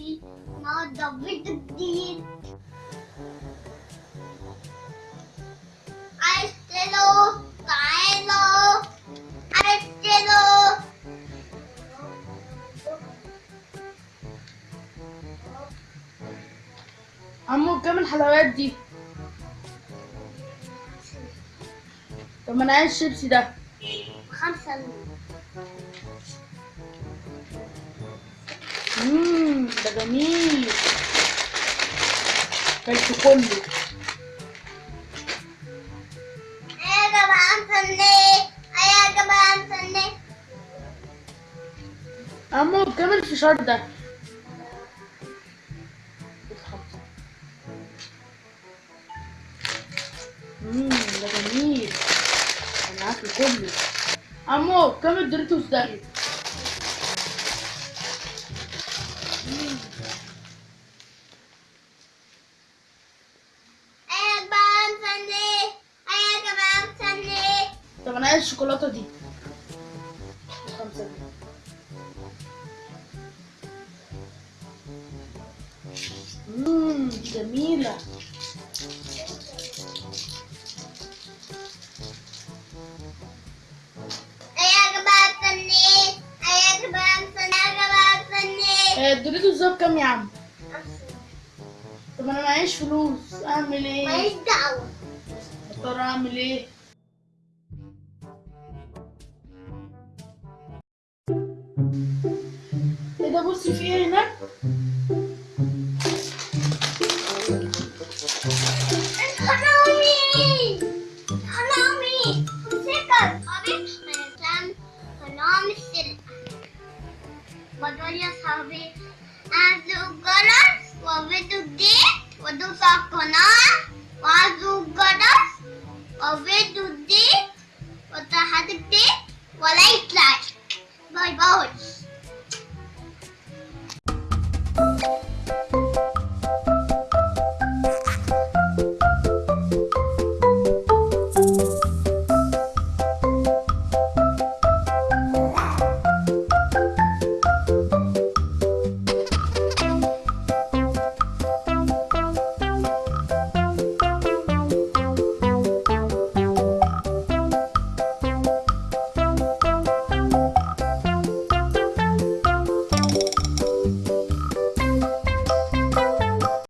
النهارده فيديو جديد له تعالوا له عمو كام الحلويات دي؟ طب ما أنا عايز الشيبسي ده. خمسة. امم ده جميل. كلته كله. يا جماعة مستنيه يا جماعة مستنيه عمو كام الفشار ده. امم ده جميل. أنا عارفه كله. عمو كام الدوريتوس ده. يا جماعة مستنيه يا جماعة مستنيه آه، الدوريتوس ده بكام يا عم؟ طب أنا معيش فلوس أعمل إيه؟ ماليش دعوة. اضطر أعمل إيه؟ ايه ده بصي في ايه هناك حرامي حرامي امسكك صاحبي مثلا حرامي السرقة بقول يا صاحبي أعزوا الجرس وفيديو جديد ودوس على القناة وأعزوا الجرس وفيديو